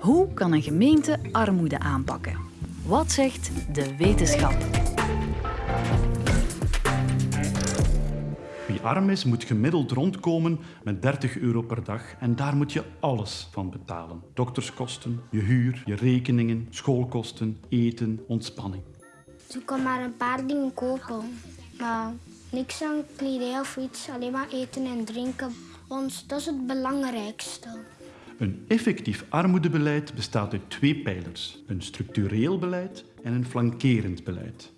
Hoe kan een gemeente armoede aanpakken? Wat zegt de wetenschap? Wie arm is, moet gemiddeld rondkomen met 30 euro per dag en daar moet je alles van betalen. Dokterskosten, je huur, je rekeningen, schoolkosten, eten, ontspanning. Ze kan maar een paar dingen kopen, maar niks aan kledij of iets, alleen maar eten en drinken. Want dat is het belangrijkste. Een effectief armoedebeleid bestaat uit twee pijlers: een structureel beleid en een flankerend beleid.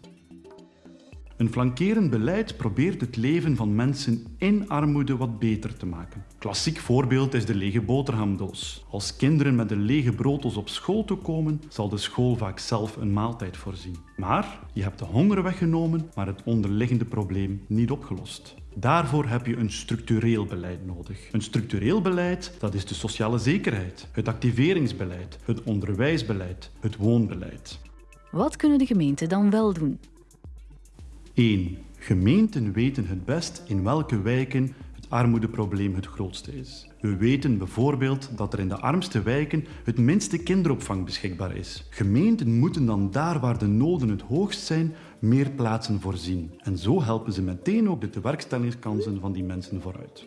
Een flankerend beleid probeert het leven van mensen in armoede wat beter te maken. Klassiek voorbeeld is de lege boterhamdoos. Als kinderen met een lege brooddoos op school toekomen, zal de school vaak zelf een maaltijd voorzien. Maar je hebt de honger weggenomen, maar het onderliggende probleem niet opgelost. Daarvoor heb je een structureel beleid nodig. Een structureel beleid, dat is de sociale zekerheid, het activeringsbeleid, het onderwijsbeleid, het woonbeleid. Wat kunnen de gemeenten dan wel doen? 1. Gemeenten weten het best in welke wijken het armoedeprobleem het grootste is. We weten bijvoorbeeld dat er in de armste wijken het minste kinderopvang beschikbaar is. Gemeenten moeten dan daar waar de noden het hoogst zijn, meer plaatsen voorzien. En zo helpen ze meteen ook de tewerkstellingskansen van die mensen vooruit.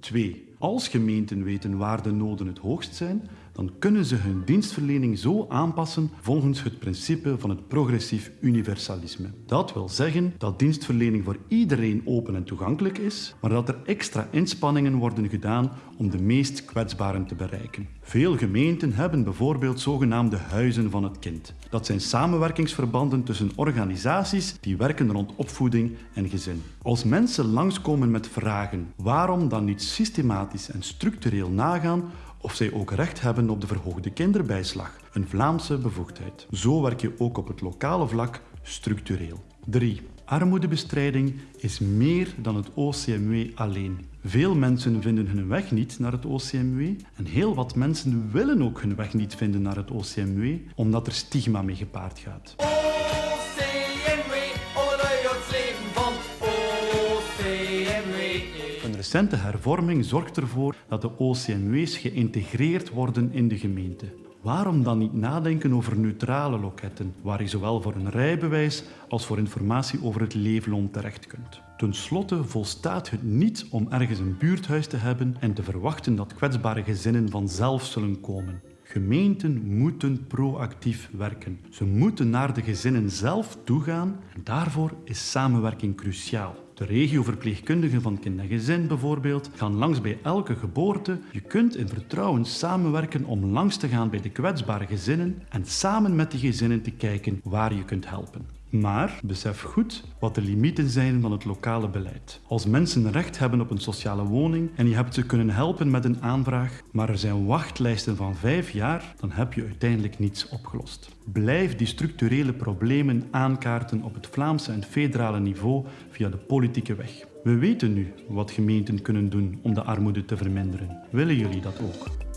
2. Als gemeenten weten waar de noden het hoogst zijn, dan kunnen ze hun dienstverlening zo aanpassen volgens het principe van het progressief universalisme. Dat wil zeggen dat dienstverlening voor iedereen open en toegankelijk is, maar dat er extra inspanningen worden gedaan om de meest kwetsbaren te bereiken. Veel gemeenten hebben bijvoorbeeld zogenaamde huizen van het kind. Dat zijn samenwerkingsverbanden tussen organisaties die werken rond opvoeding en gezin. Als mensen langskomen met vragen waarom dan niet systematisch en structureel nagaan of zij ook recht hebben op de verhoogde kinderbijslag, een Vlaamse bevoegdheid. Zo werk je ook op het lokale vlak structureel. 3. Armoedebestrijding is meer dan het OCMW alleen. Veel mensen vinden hun weg niet naar het OCMW en heel wat mensen willen ook hun weg niet vinden naar het OCMW omdat er stigma mee gepaard gaat. Recente hervorming zorgt ervoor dat de OCMW's geïntegreerd worden in de gemeente. Waarom dan niet nadenken over neutrale loketten, waar je zowel voor een rijbewijs als voor informatie over het leefloon terecht kunt? Ten slotte volstaat het niet om ergens een buurthuis te hebben en te verwachten dat kwetsbare gezinnen vanzelf zullen komen. Gemeenten moeten proactief werken. Ze moeten naar de gezinnen zelf toegaan en daarvoor is samenwerking cruciaal. De regioverpleegkundigen van kind en gezin bijvoorbeeld gaan langs bij elke geboorte. Je kunt in vertrouwen samenwerken om langs te gaan bij de kwetsbare gezinnen en samen met die gezinnen te kijken waar je kunt helpen. Maar besef goed wat de limieten zijn van het lokale beleid. Als mensen recht hebben op een sociale woning en je hebt ze kunnen helpen met een aanvraag, maar er zijn wachtlijsten van vijf jaar, dan heb je uiteindelijk niets opgelost. Blijf die structurele problemen aankaarten op het Vlaamse en federale niveau via de politieke weg. We weten nu wat gemeenten kunnen doen om de armoede te verminderen. Willen jullie dat ook?